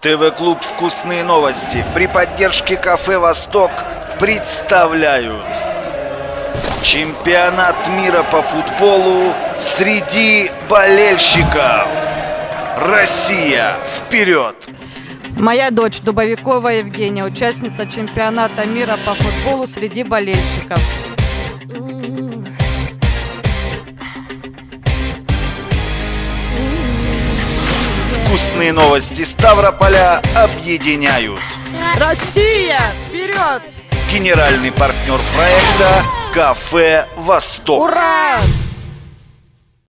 ТВ-клуб «Вкусные новости» при поддержке кафе «Восток» представляют Чемпионат мира по футболу среди болельщиков Россия, вперед! Моя дочь Дубовикова Евгения, участница чемпионата мира по футболу среди болельщиков. Вкусные новости Ставрополя объединяют Россия, вперед! Генеральный партнер проекта «Кафе Восток» Ура!